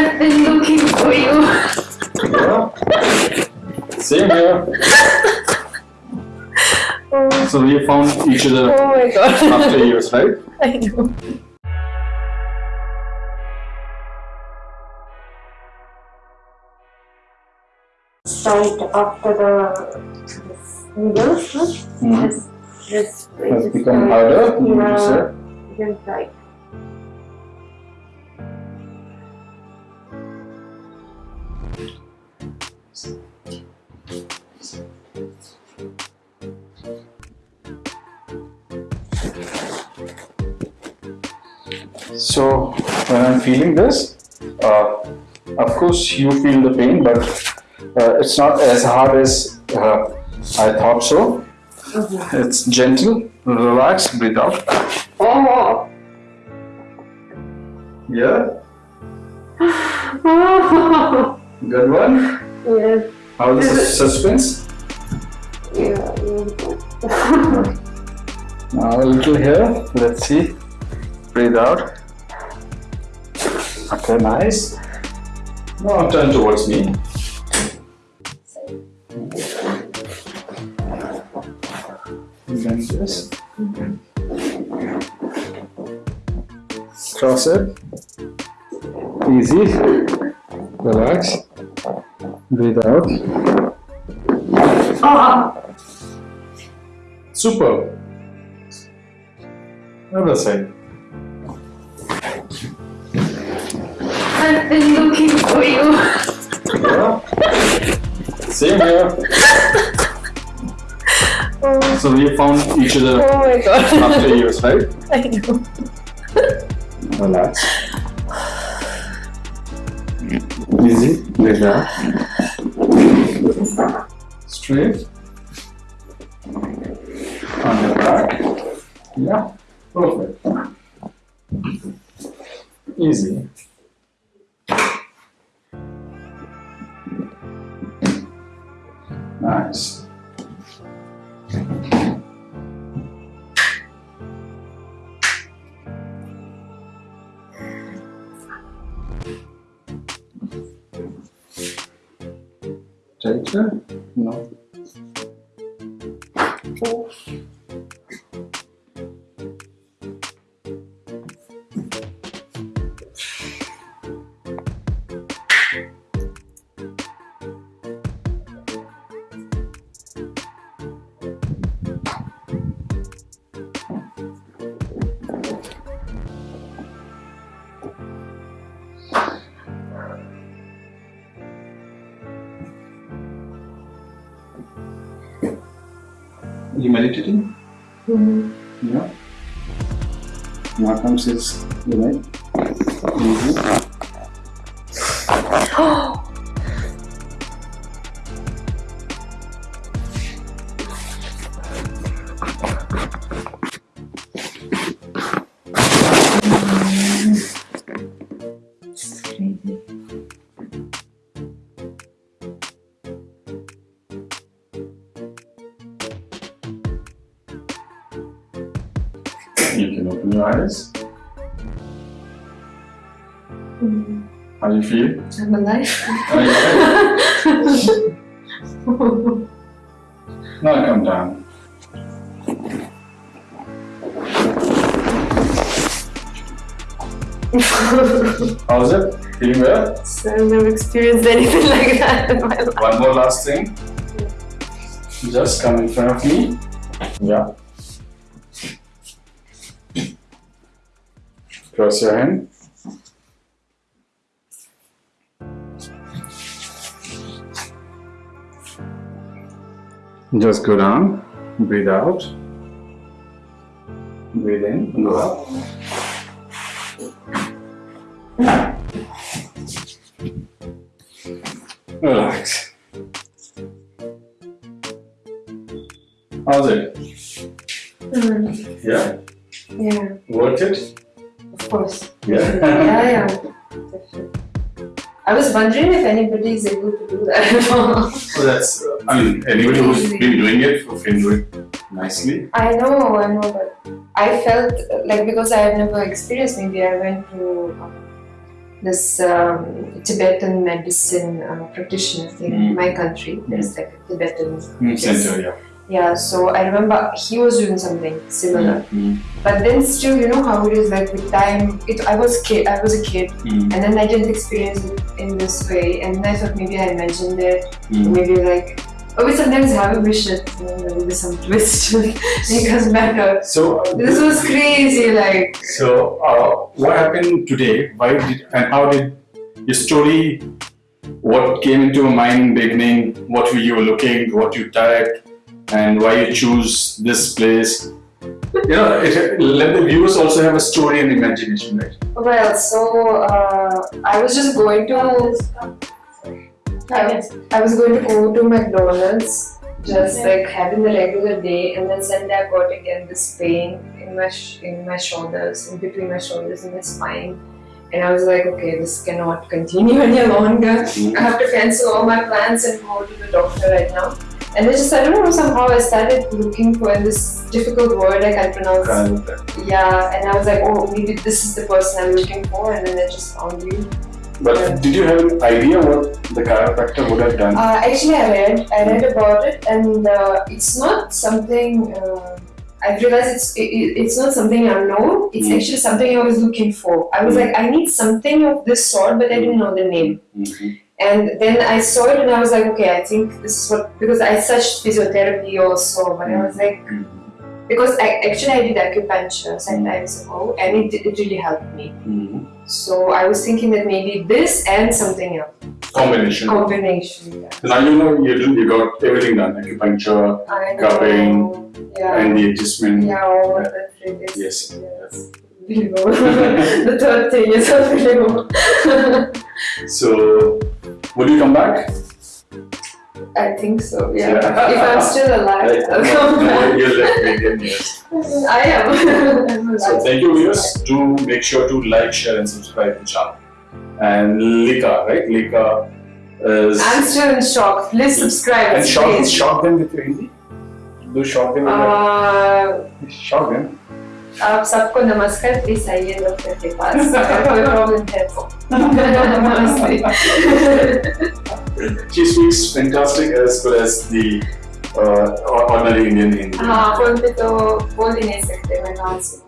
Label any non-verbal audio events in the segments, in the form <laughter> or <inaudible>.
I've been looking for you. Yeah. Same here. Oh, So we found each other oh my god. after years, right? I know. Right after the this needles, no? Mhm. this this Has become harder, you Yeah, said? then right. So when I'm feeling this, uh, of course you feel the pain, but uh, it's not as hard as uh, I thought so. It's gentle, relax, breathe out. Oh. Yeah, Oh. <laughs> good one. yes. How is the suspense? Yeah. yeah. Now a little here. Let's see. Breathe out. Okay, nice. Now turn towards me. Then this. Cross it. Easy. Relax. Breathe out. Ah. Super. Other side. Been looking for you. Yeah. <laughs> Same here. Oh, So we found each other oh my god. after years, right? <laughs> I know. Relax. Easy. Out. Straight. On the back. Yeah. Perfect. Easy. Tighter? No. You meditating? Mhm. Yeah. Now comes his, you know, easy. It's crazy. You can eyes. Mhm. How do you feel? I'm alive. Are you okay? <laughs> Now come down. How's it? Feeling well? so I've never experienced anything <laughs> like that in my life. One more last thing. Just come in front of me. Yeah. Cross your hand. Just go down, breathe out, breathe in, go up. Relax. How's it? Mm. Yeah? Yeah, I was wondering if anybody is able to do that. <laughs> So that's, uh, I mean, anybody who's been doing it who can do it nicely. I know, I know, but I felt like because I have never experienced, maybe I went to um, this um, Tibetan medicine uh, practitioner in Mm. my country. There's like a Tibetan. Mm, center, yeah. Yeah, so I remember he was doing something similar. Mm, But then still, you know how it is like with time. It I was kid, I was a kid, mm, and then I didn't experience it in this way, and I thought maybe I mentioned it, mm. maybe like. Oh, we sometimes have a wish that you know, there will be some <laughs> twist us better. So, This was crazy, like. so uh, what happened today? Why did and how did your story? What came into your mind in the beginning? What were you looking? What you typed? And why you choose this place? You know, it, let the viewers also have a story and imagination, right? Well, so uh, I was just going to. I was, I was going to go to McDonald's, just like having the regular day, and then suddenly I got again this pain in my sh- in my shoulders, in between my shoulders and my spine, and I was like, okay, this cannot continue <laughs> any longer. I have to cancel all my plans and go to the doctor right now. And I just I don't know somehow I started looking for this difficult word I can't pronounce. Yeah, and I was like, oh, maybe this is the person I'm looking for, and then I just found you. But did you have an idea what the chiropractor would have done? Uh, actually, I read, I read about it, and uh, it's not something. Uh, I realized it's it, it- it's not something unknown. It's Mm. actually something I was looking for. I was like, I need something of this sort, but I didn't know the name. Mhm. And then I saw it, and I was like, okay, I think this is what because I searched physiotherapy also, but I was like, because I actually I did acupuncture some times ago, and it, it really helped me. Mhm. So I was thinking that maybe this and something else Combination. combination. Yeah. Now you know you, you got everything done acupuncture Cupping Yeah. and the adjustment. yeah, all of that really is. Yes. Yes. <laughs> The third thing is below. <laughs> So, would you come back? I think so. Yeah. Yeah. If I'm still alive, I'll come back. You're left. <laughs> I am. So thank you viewers. Do make sure to like, share, and subscribe to the channel. And Lika, right? Lika is I'm still in shock. Please subscribe. and shock, shock them with your Hindi. Do shock them with Uh, shock them. आप सबको नमस्कार please आइए doctor के पास कोई problem है तो नमस्ते She speaks fantastic as well as the uh, ordinary Indian Hindi. हाँ फोन पे तो बोल ही नहीं सकते मैं कहाँ से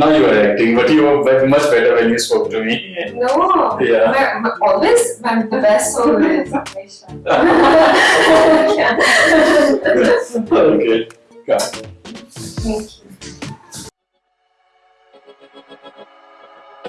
Now you are acting, but you were ve- much better when you spoke to me. No, Yeah. मैं- मैं always I'm the best always. <laughs> okay. Got it. Thank you.